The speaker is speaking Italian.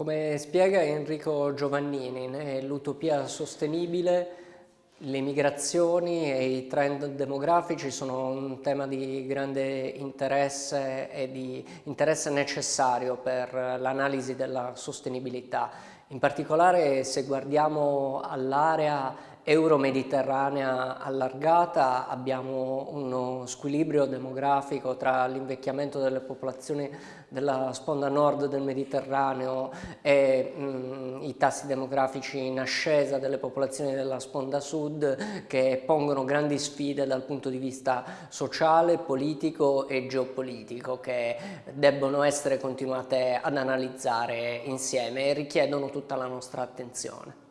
Come spiega Enrico Giovannini, nell'utopia sostenibile le migrazioni e i trend demografici sono un tema di grande interesse e di interesse necessario per l'analisi della sostenibilità. In particolare se guardiamo all'area euro-mediterranea allargata abbiamo uno squilibrio demografico tra l'invecchiamento delle popolazioni della sponda nord del Mediterraneo e mh, i tassi demografici in ascesa delle popolazioni della sponda sud che pongono grandi sfide dal punto di vista sociale, politico e geopolitico che debbono essere continuate ad analizzare insieme e richiedono tutta la nostra attenzione.